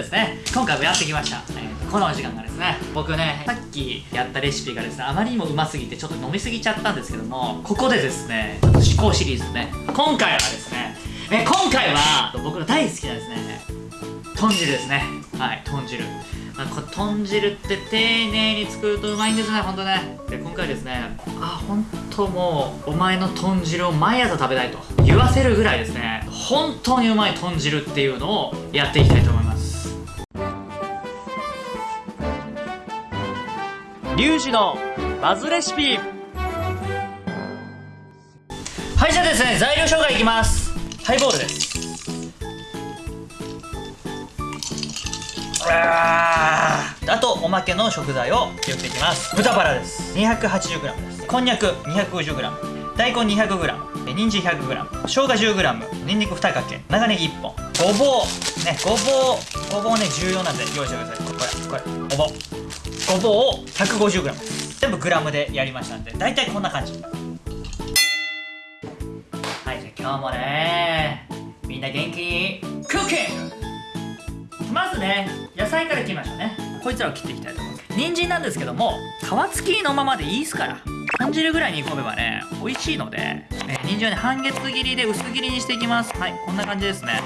ですね。今回もやってきました、えー、このお時間がですね僕ねさっきやったレシピがですねあまりにもうますぎてちょっと飲みすぎちゃったんですけどもここでですね思考シリーズね今回はですねえ今回は僕の大好きなですね豚汁ですね。はい豚汁。まあ、こ豚汁って丁寧に作るとうまいんですねほんとね。で今回ですねあ本当もうお前の豚汁を毎朝食べたいと言わせるぐらいですね本当にうまい豚汁っていうのをやっていきたいと思います。リュウジのバズレシピ。はいじゃあですね材料紹介いきます。ハイボールです。あとおまけの食材を言っていきます。豚バラです。280g です。こんにゃく 250g 大根 200g 人参 100g 生姜 10g にんにく2かけ。長ネギ1本。ごぼう。ねごぼう。ごぼうね重要なんで用意してください。これこれ。ごぼうごぼうを 150g 全部グラムでやりましたんで大体こんな感じ。はいじゃあ今日もねみんな元気？にクッキング！まずね野菜から切りましょうね。こいつらを切っていきたいと思います人参なんですけども皮付きのままでいいですから豚汁ぐらいに煮込めばね美味しいので、えー、人参はね半月切りで薄切りにしていきます。はいこんな感じですね。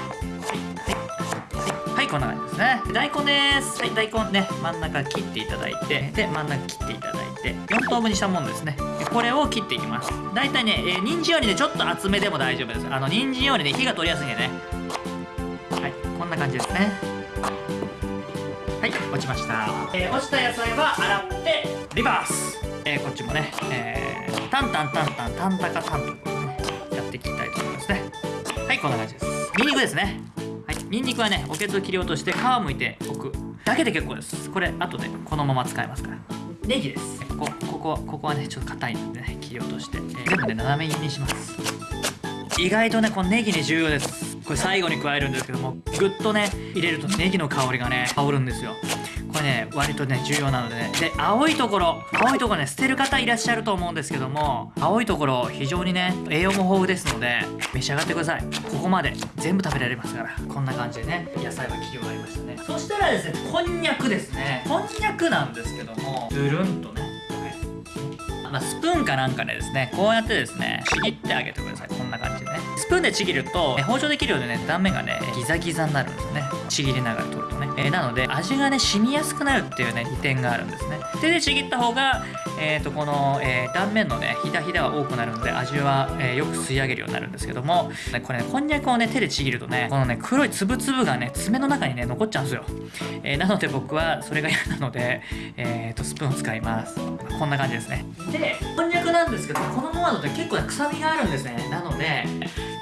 いこんな感じですね。大根です。はい大根ね真ん中切っていただいてで真ん中切っていただいて4等分にしたものですね。これを切っていきます。大体ね、えー、人参よりねちょっと厚めでも大丈夫です。あの人参よりね火が通りやすいんでね。はいこんな感じですね。はい落ちました、えー、落ちた野菜は洗ってリバース、えー、こっちもね、えー、タンタンタンタンタンタカタンとねやっていきたいと思いますねはいこんな感じですニンニクですねはい。ニンニクはねおけつを切り落として皮をむいておくだけで結構です。これ後でこのまま使えますから。ネギです。ここここここはねちょっと硬いんでね切り落として、えー、全部ね斜め切りにします。意外とねこのネギね重要です。これ最後に加えるんですけどもぐっとね入れるとネギの香りがね香るんですよ。これね割とね重要なのでね。で青いところ青いところね捨てる方いらっしゃると思うんですけども青いところ非常にね栄養も豊富ですので召し上がってください。ここまで全部食べられますからこんな感じでね野菜は切り終わりましたね。そしたらですねこんにゃくですね。こんにゃくなんですけどもつるんとねまあ、スプーンかなんかでですねこうやってですねちぎってあげてください。こんな感じでね。スプーンでちぎると包丁で切るようでね断面がねギザギザになるんですよね。ちぎりながら取るとね、えー、なので味がね染みやすくなるっていうね利点があるんですね。手でちぎった方がえー、とこの、えー、断面のねひだひだは多くなるので味は、えー、よく吸い上げるようになるんですけども、ね、これねこんにゃくをね手でちぎるとねこのね黒いつぶつぶがね爪の中にね残っちゃうんですよ、え、なので僕はそれが嫌なので、えー、とスプーンを使います。こんな感じですね。でこんにゃくなんですけどこのままだと結構ね臭みがあるんですね。なので、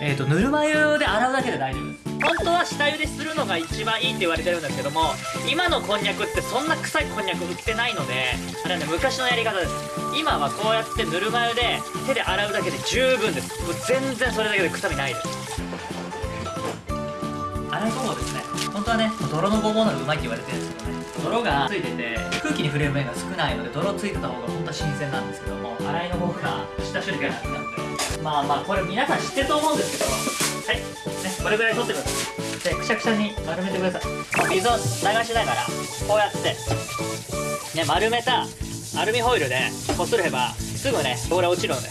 えー、とぬるま湯で洗うだけで大丈夫です。本当は下茹でするのが一番いいって言われてるんですけども今のこんにゃくってそんな臭いこんにゃく売ってないのであれはね昔のやり方です。今はこうやってぬるま湯で手で洗うだけで十分です。もう全然それだけで臭みないです。洗いごぼうですね。本当はね泥のごぼうのがうまいって言われてるんですけどね泥がついてて空気に触れる面が少ないので泥ついてた方が本当は新鮮なんですけども洗いの方が下処理が楽なのでまあまあこれ皆さん知ってると思うんですけどはい。ねこれぐらい取ってください。でくしゃくしゃに丸めてください。水を流しながらこうやってね丸めたアルミホイルでこすればすぐね汚れ落ちるので。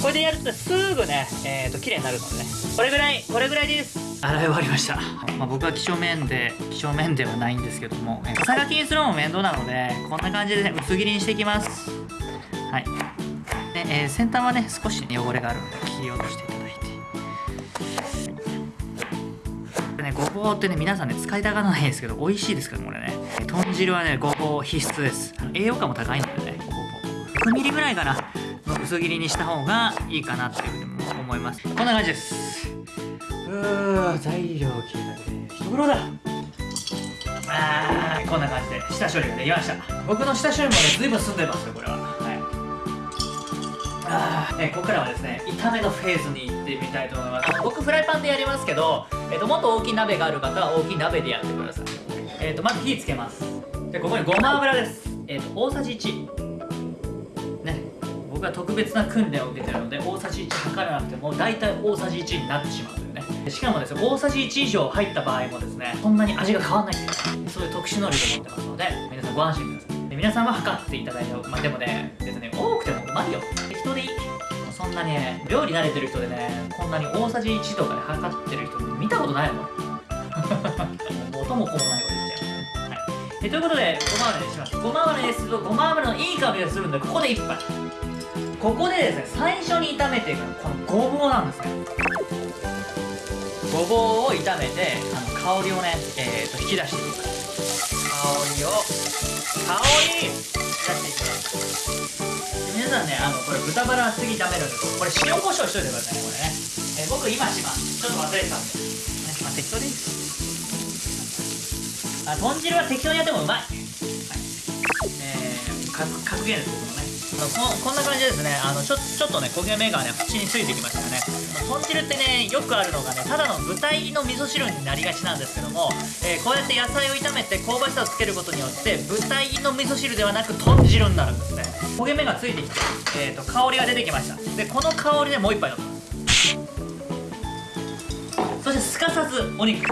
これでやるとすぐねえーと綺麗になるのでね。これぐらいこれぐらいです。洗い終わりました、まあ、僕は几帳面で几帳面ではないんですけどもさがきにするのも面倒なのでこんな感じで、ね、薄切りにしていきます。はい。で、えー、先端はね少し汚れがあるので切り落としていただいて。ね、ごぼうってね皆さんね使いたがらないんですけど美味しいですからこれね。豚汁はねごぼう必須です。栄養価も高いのでねごぼう 6mm ぐらいかな薄切りにした方がいいかなっていうふうに思います。こんな感じです。うー材料切るだけ一風だ。あーこんな感じで。下処理ができました。僕の下処理もね随分進んでますよこれは。はい。あえここからはですね炒めのフェーズに行ってみたいと思います。僕フライパンでやりますけど、えーと、もっと大きい鍋がある方は大きい鍋でやってください。えーと、まず火つけます。でここにごま油です。え、ー、と大さじ1ね。僕は特別な訓練を受けてるので大さじ1測らなくても大体大さじ1になってしまう。しかもですね大さじ1以上入った場合もですねそんなに味が変わらないんですよ。そういう特殊能力を持ってますので皆さんご安心ください。で皆さんは測っていただいてまあでもね別に多くてもうまいよ。適当でいい。そんなにね料理慣れてる人でねこんなに大さじ1とかで測ってる人見たことないもん。元も子もないこと言っちゃいますはい。えということでごま油にします。ごま油ですとごま油のいい香りがするんでここで1杯。ここでですね最初に炒めていくのはこのごぼうなんですね。ごぼうを炒めてあの香りをね、えー、と引き出していきます香りを香り。出していきます皆さんねあのこれ豚バラは次炒めるんですこれ塩コショウしといてくださいねこれね、えー僕今します。ちょっと忘れてたんで、ねまあ、適当でいいです。あ豚汁は適当にやってもうまい、はい。えー、格格言です僕のね。あのここんな感じですね。あのちょちょっとね焦げ目がね縁についてきましたね。豚汁ってねよくあるのがねただの豚入りの味噌汁になりがちなんですけども、えーこうやって野菜を炒めて香ばしさをつけることによって豚入りの味噌汁ではなく豚汁になるんですね。焦げ目がついてきて、えー、と香りが出てきました。でこの香りでもう一杯飲みますそしてすかさずお肉。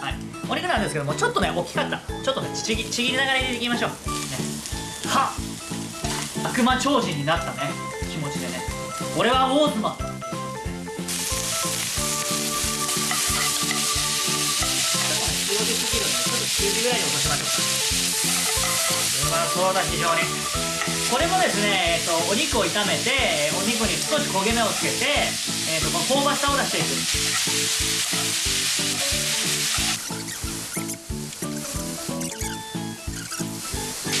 はい。お肉なんですけどもちょっとね大きかった。ちょっとねちぎちぎりながら入れていきましょう、ね、はっ。悪魔超人になったね。気持ちでね。俺はウォーズマンうまそうだ非常に。これもですね、えっと、お肉を炒めてお肉に少し焦げ目をつけて、えっと、この香ばしさを出していく。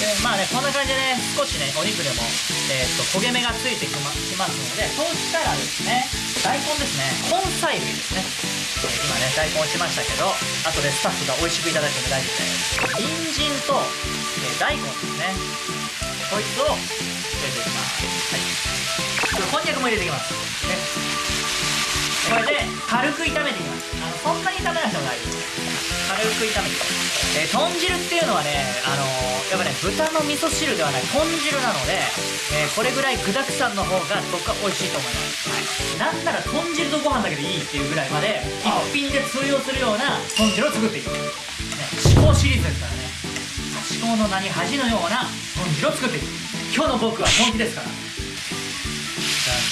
でまあねこんな感じでね少しねお肉でも、えー、と焦げ目がついてきますのでそうしたらですね大根ですね。根菜類ですね、え今ね大根落ちましたけど後でスタッフが美味しくいただいても大丈夫です。人参と、えー大根ですね。こいつを入れていきます。はい。これこんにゃくも入れていきます。ね。これで軽く炒めていきますあのそんなに炒めなくても大丈夫です軽く炒めて。いきますえ豚汁っていうのはね、あのーやっぱね豚の味噌汁ではない豚汁なので、えーこれぐらい具だくさんの方が僕は美味しいと思います、はい、なんなら豚汁とご飯だけでいいっていうぐらいまで一品で通用するような豚汁を作っていきます、ね、思考シリーズですからね。思考の名に恥のような豚汁を作っていく。今日の僕は本気ですから。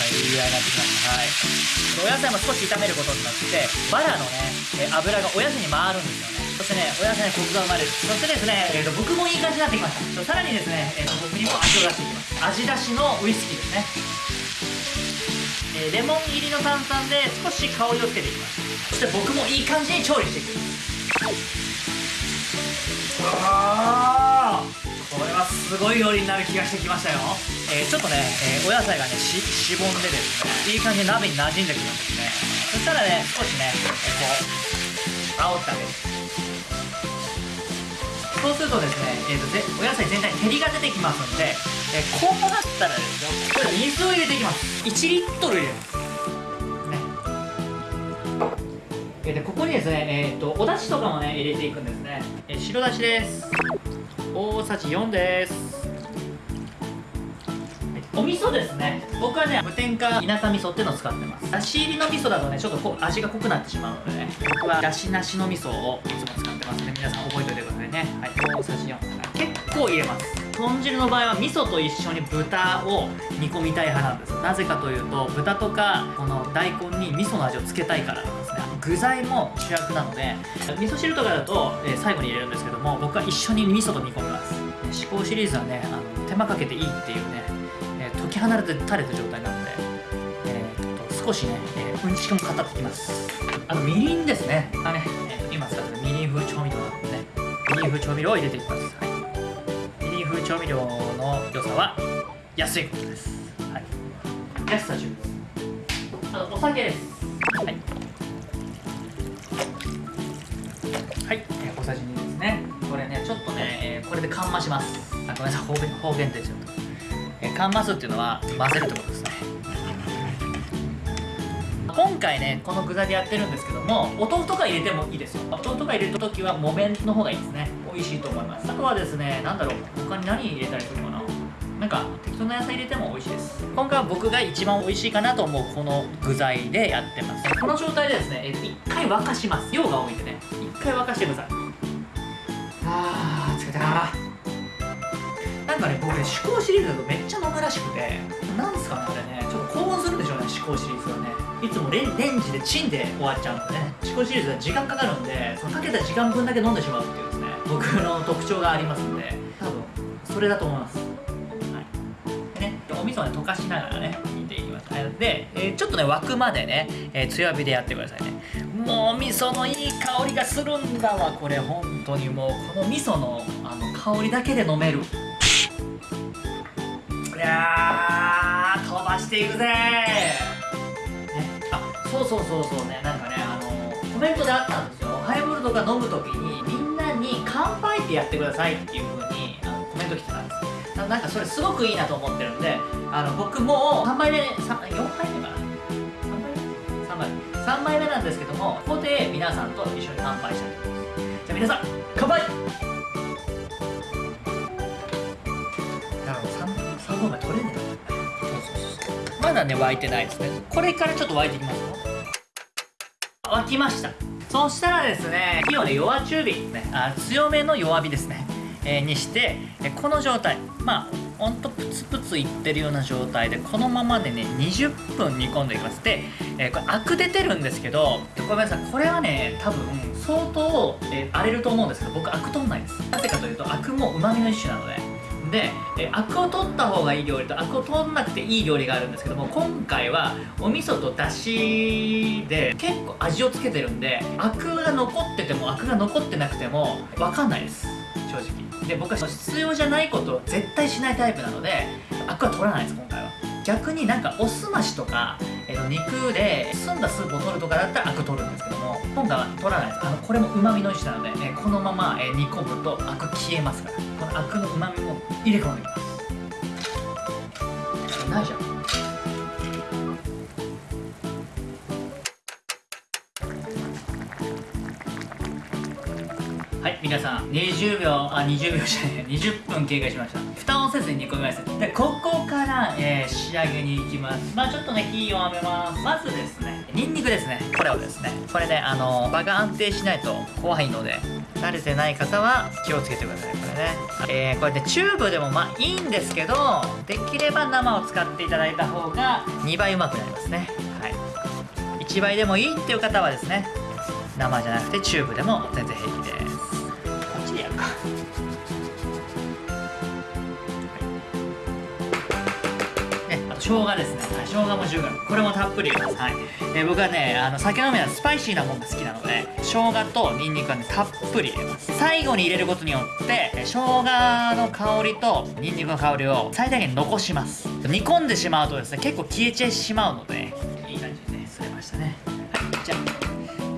い。い。具合になってきましたはい。お野菜も少し炒めることになってバラのねえ油がお野菜に回るんですよねそしてねお野菜にコクが生まれるそしてですね、えーと僕もい。い。感じになってきましたさらにですね、えーと僕にも味を出してい。きます味出しのウイスキーですねえーレモン入りの炭酸で少し香りをつけてい。きますそして僕もい。い。感じに調理してい。くあーこれはすごい料理になる気がしてきましたよ、えーちょっとね、えーお野菜がねししぼんでですね。いい感じに鍋に馴染んでくるんですね。そしたらね少しね、えこう煽ってあげる。そうするとですね、えーとぜお野菜全体に照りが出てきますんで、えーこうなったらですよこれ水を入れていきます。1リットル入れます。ね。えーでここにですね、えー、とお出汁とかもね入れていくんですね、えー白だしです。大さじ4です。はい。お味噌ですね。僕はね無添加稲田味噌っていうのを使ってます。だし入りの味噌だとねちょっと味が濃くなってしまうのでね僕はだしなしの味噌をいつも使ってますので皆さん覚えておいてくださいね。はい。大さじ4結構入れます。豚汁の場合は味噌と一緒に豚を煮込みたい派なんです。なぜかというと豚とかこの大根に味噌の味をつけたいから。具材も主役なので味噌汁とかだと、えー最後に入れるんですけども僕は一緒に味噌と煮込みます。思考シリーズはねあの手間かけていいっていうね、えー解き放たれれた状態なので、えーと少しね、えーうんちくも語ってきます。あとみりんですね。がね、えー今使ってるみりん風調味料なのでねみりん風調味料を入れていきます、はい、みりん風調味料の良さは安いことです、はい、安さ重あとお酒です。します。あごめんなさい。方言方言ですよ、えー、かんますっていうのは混ぜるってことですね。今回ねこの具材でやってるんですけどもお豆腐とか入れてもいいですよ。お豆腐とか入れるときは木綿の方がいいですね。美味しいと思います。あとはですねなんだろう。他に何入れたりするかな。なんか適当な野菜入れても美味しいです。今回は僕が一番美味しいかなと思うこの具材でやってます。この状態でですね一回沸かします。量が多いんでね。一回沸かしてください。あー疲れた。なんかね僕ね思考シリーズだとめっちゃ飲むらしくてなんですかねこれねちょっと興奮するんでしょうね思考シリーズはね。いつもレンジでチンで終わっちゃうのでね。思考シリーズは時間かかるんでそのかけた時間分だけ飲んでしまうっていうですね僕の特徴がありますんで多分それだと思います。はい。でねお味噌をね溶かしながらね煮ていきます。で、えーちょっとね沸くまでね、えー強火でやってくださいね。もう味噌のいい香りがするんだわこれ本当に。もうこの味噌のあの香りだけで飲める。いやー飛ばしていくぜ。ね、あそうそうそうそうねなんかねあのコメントであったんですよ。ハイボールとか飲む時にみんなに乾杯ってやってくださいっていう風にあのコメント来てたんですななんかそれすごくいいなと思ってるんであの僕もう3杯目3 4杯目かな。3杯目？3杯。目3杯目なんですけどもここで皆さんと一緒に乾杯したいと思います。じゃあ皆さん乾杯！3, 3本目取れね。えなそうそうそうまだね沸いてないですね。これからちょっと沸いていきますよ。沸きました。そしたらですね火をね弱中火。ねあ強めの弱火ですね、えーにしてこの状態。まあほんとプツプツいってるような状態でこのままでね20分煮込んでいきますで、えーこれアク出てるんですけどごめんなさい。これはね多分相当、えー荒れると思うんですけど僕アク取んないです。なぜかというとアクも旨味の一種なので。で、えアクを取った方がいい料理とアクを取んなくていい料理があるんですけども今回はお味噌とだしで結構味をつけてるんでアクが残っててもアクが残ってなくても分かんないです。正直。で僕は必要じゃないことを絶対しないタイプなのでアクは取らないです今回は。逆になんかおすましとか、えーと肉で澄んだスープを取るとかだったらアク取るんですけども今回は取らないです。あのこれもうまみの一種なので、えーこのまま、え煮込むとアク消えますから。このアクのうまみも入れ込んでいきます。ないじゃん。皆さん20秒あ20秒じゃない20分経過しました。蓋をせずに煮込みますでここから、えー仕上げに行きます。まあちょっとね火弱めます。まずですねニンニクですね。これをですねこれねあの場が安定しないと怖いので慣れてない方は気をつけてください。これね、えーこれでチューブでもまあいいんですけどできれば生を使っていただいた方が2倍うまくなりますね。はい。1倍でもいいっていう方はですね生じゃなくてチューブでも全然平気です。生姜ですね、生姜も 10g これもたっぷり入れます、はい。えー僕はねあの酒飲みはスパイシーなものが好きなので生姜とニンニクはねたっぷり入れます。最後に入れることによってえ生姜の香りとニンニクの香りを最大限残します。煮込んでしまうとですね結構消えてしまうのでいい感じにねすれましたね。はいじゃあ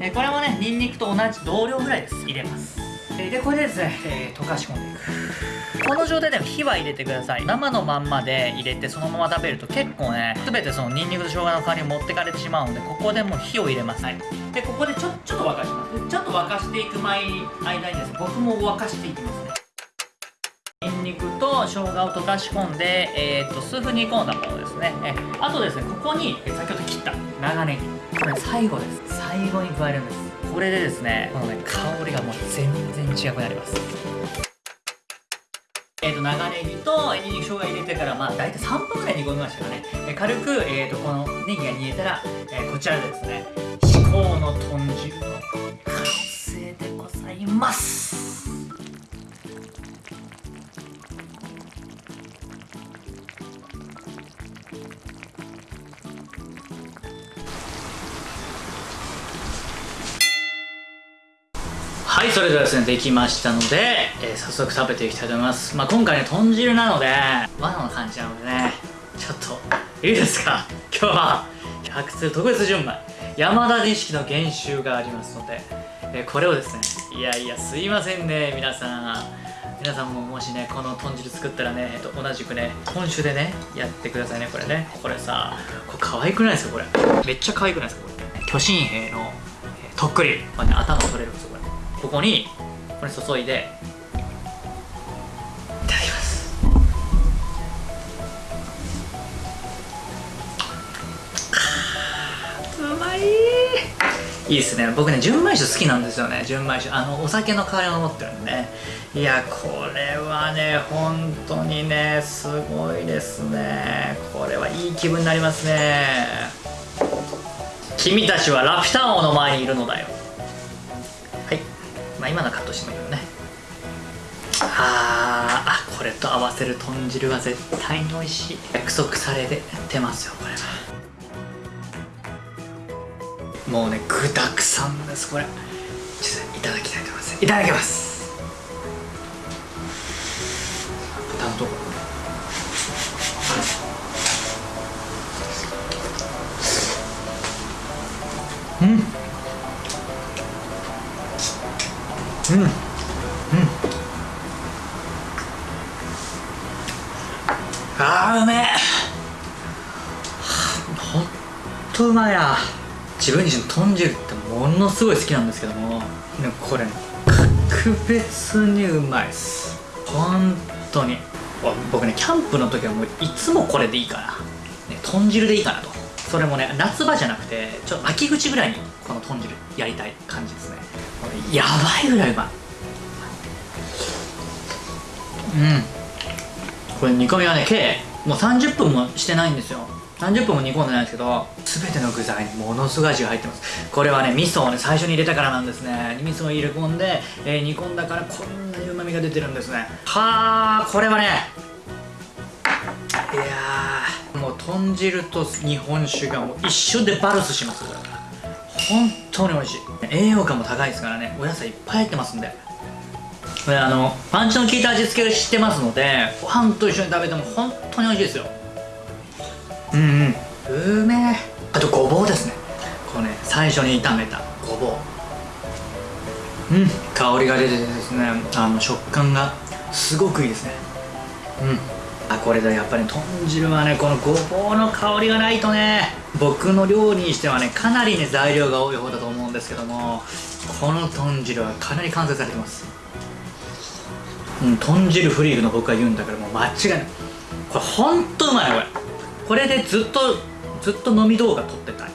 えーこれもねニンニクと同じ同量ぐらいです入れます。えーでこれでですね、えー溶かし込んでいく。この状態でも火は入れてください。生のまんまで入れてそのまま食べると結構ね全てそのニンニクと生姜の香りを持ってかれてしまうのでここでもう火を入れます、はい、でここでちょちょっと沸かします。ちょっと沸かしていく間にですね僕も沸かしていきますね。ニンニクと生姜を溶かし込んで、えー、と数分煮込んだものですね。えあとですねここにえ先ほど切った長ネギ。これ最後です。最後に加えるんですこれでですねこのね香りがもう全然違くなります。えー、と長ネギとニンニク生姜入れてからまあ大体3分ぐらい煮込みましたかね、えー軽く、えー、とこのネギが煮えたら、えーこちらでですね。至高の豚汁の完成でございます。それではですねできましたので、えー早速食べていきたいと思います。まあ今回ね豚汁なので和の感じなのでねちょっといいですか？今日は100通特別順番山田錦の原酒がありますので、えーこれをですねいやいやすいませんね皆さん。皆さんももしねこの豚汁作ったらね、えっと、同じくね今週でねやってくださいねこれね。これさこれ可愛くないですかこれ？めっちゃ可愛くないですかこれ？巨神兵の、えとっくり。これね頭取れるんですよここにこれ注いで。いただきます。うまい。いいですね。僕ね純米酒好きなんですよね。純米酒。あのお酒の代わりを持ってるんでね。いやこれはね本当にねすごいですね。これはいい気分になりますね。君たちはラピュタ王の前にいるのだよ。まあ今のカットしてもいいけどね。あーあこれと合わせる豚汁は絶対に美味しい。約束されてますよこれは。もうね具だくさんですこれ。ちょっといただきたいと思います。いただきます。豚のとこ。うん。うん。うん。あーうめえ。ほんとうまいな。自分自身豚汁ってものすごい好きなんですけども。でもこれ格別にうまいっす。本当に。僕ねキャンプの時はもういつもこれでいいかな、ね、豚汁でいいかなと。それもね夏場じゃなくてちょっと秋口ぐらいにこの豚汁やりたい感じですね。やばいぐらいうまい。うん。これ煮込みはね計もう30分もしてないんですよ。30分も煮込んでないんですけど全ての具材にものすごい味が入ってます。これはね味噌をね最初に入れたからなんですね。味噌を入れ込んで、えー、煮込んだからこんなにうまみが出てるんですね。はあこれはねいやもう豚汁と日本酒がもう一緒でバルスします。これ本当に美味しい。栄養価も高いですからね。お野菜いっぱい入ってますんで。これあのパンチの効いた味付けをしてますのでご飯と一緒に食べても本当に美味しいですよ。うんうん。うめえ。あとごぼうですね。こうね最初に炒めたごぼう。うん。香りが出ててですねあの食感がすごくいいですね。うんあこれでやっぱり豚汁はねこのごぼうの香りがないとね僕の料理にしてはねかなりね材料が多い方だと思うんですけどもこの豚汁はかなり完成されてます。うん豚汁フリークの僕が言うんだからもう間違いない。これほんとうまいこれ。これでずっとずっと飲み動画撮ってたい。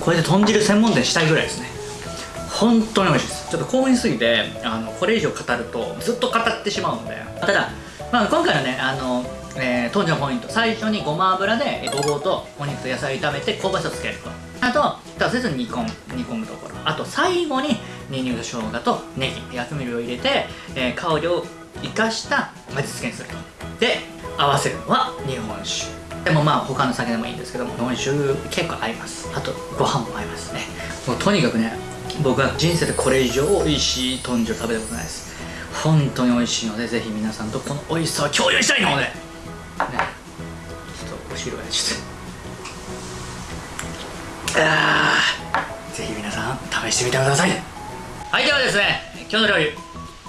これで豚汁専門店したいぐらいですね。本当に美味しいです。ちょっと興奮しすぎてあのこれ以上語るとずっと語ってしまうので。ただ、まあ、今回のねあの、えー、当時のポイント。最初にごま油でごぼうとお肉と野菜炒めて香ばしさをつけると。あと出せず煮込む煮込むところ。あと最後にニンニクと生姜とネギ薬味を入れて、えー、香りを生かした味付けにすると。で合わせるのは日本酒。でもまあ他の酒でもいいんですけども日本酒結構合います。あとご飯も合いますね。もうとにかくね僕は人生でこれ以上美味しい豚汁食べたことないです。本当に美味しいのでぜひ皆さんとこの美味しさを共有したいので。ちょっとお汁がちょっと。あぜひ皆さん試してみてください。はいではですね今日の料理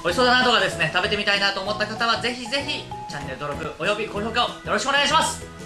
美味しそうだなとかですね食べてみたいなと思った方はぜひぜひチャンネル登録および高評価をよろしくお願いします。